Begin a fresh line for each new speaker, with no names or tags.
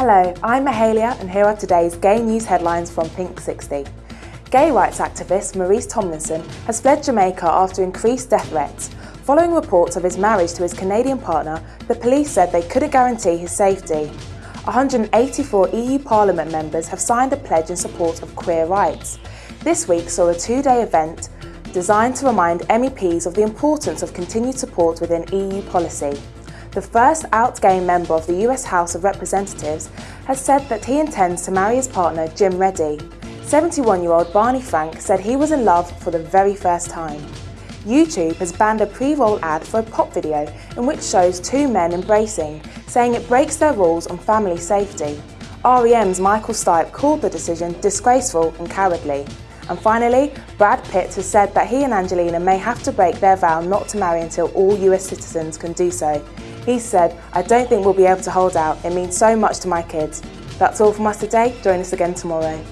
Hello, I'm Mahalia and here are today's gay news headlines from Pink 60. Gay rights activist Maurice Tomlinson has fled Jamaica after increased death threats. Following reports of his marriage to his Canadian partner, the police said they couldn't guarantee his safety. 184 EU Parliament members have signed a pledge in support of queer rights. This week saw a two-day event designed to remind MEPs of the importance of continued support within EU policy. The first out gay member of the US House of Representatives has said that he intends to marry his partner Jim Ready. 71-year-old Barney Frank said he was in love for the very first time. YouTube has banned a pre-roll ad for a pop video in which shows two men embracing, saying it breaks their rules on family safety. REM's Michael Stipe called the decision disgraceful and cowardly. And finally, Brad Pitt has said that he and Angelina may have to break their vow not to marry until all US citizens can do so. He said, I don't think we'll be able to hold out, it means so much to my kids. That's all from us today, join us again tomorrow.